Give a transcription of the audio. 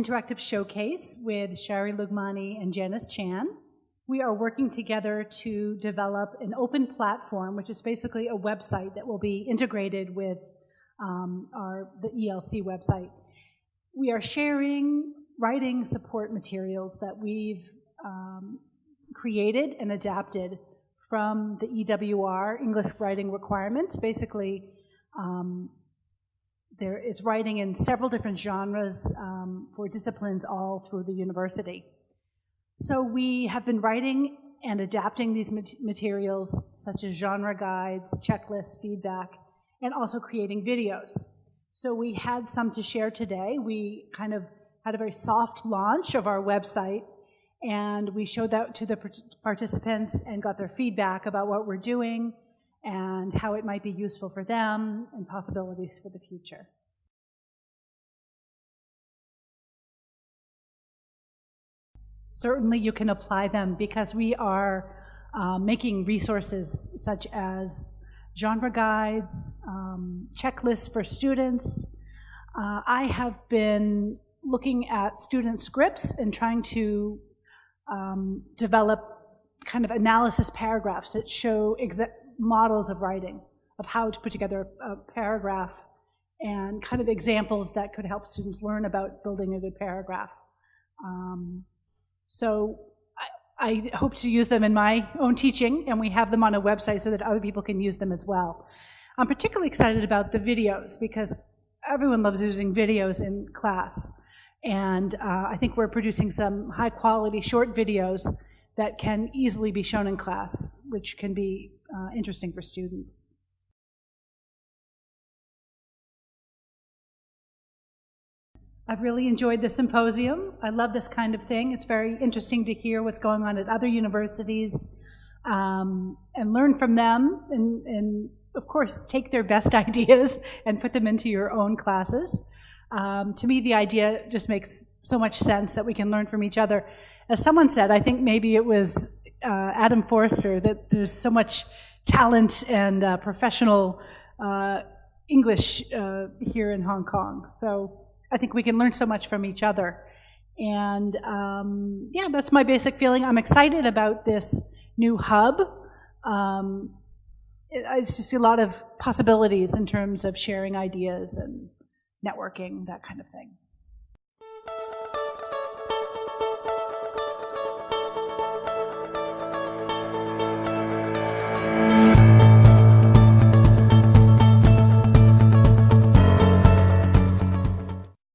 interactive showcase with Shari Lugmani and Janice Chan. We are working together to develop an open platform, which is basically a website that will be integrated with um, our, the ELC website. We are sharing writing support materials that we've um, created and adapted from the EWR, English Writing Requirements. Basically, um, there is writing in several different genres um, for disciplines all through the university. So we have been writing and adapting these materials, such as genre guides, checklists, feedback, and also creating videos. So we had some to share today. We kind of had a very soft launch of our website, and we showed that to the participants and got their feedback about what we're doing and how it might be useful for them and possibilities for the future. Certainly you can apply them because we are uh, making resources such as genre guides, um, checklists for students. Uh, I have been looking at student scripts and trying to um, develop kind of analysis paragraphs that show models of writing, of how to put together a paragraph and kind of examples that could help students learn about building a good paragraph. Um, so I, I hope to use them in my own teaching, and we have them on a website so that other people can use them as well. I'm particularly excited about the videos because everyone loves using videos in class. And uh, I think we're producing some high quality short videos that can easily be shown in class, which can be uh, interesting for students. I've really enjoyed the symposium. I love this kind of thing. It's very interesting to hear what's going on at other universities um, and learn from them and, and, of course, take their best ideas and put them into your own classes. Um, to me, the idea just makes so much sense that we can learn from each other. As someone said, I think maybe it was uh, Adam Forster, that there's so much talent and uh, professional uh, English uh, here in Hong Kong. So I think we can learn so much from each other. And um, yeah, that's my basic feeling. I'm excited about this new hub. Um, I just see a lot of possibilities in terms of sharing ideas and networking, that kind of thing.